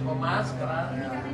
Com máscara. Né?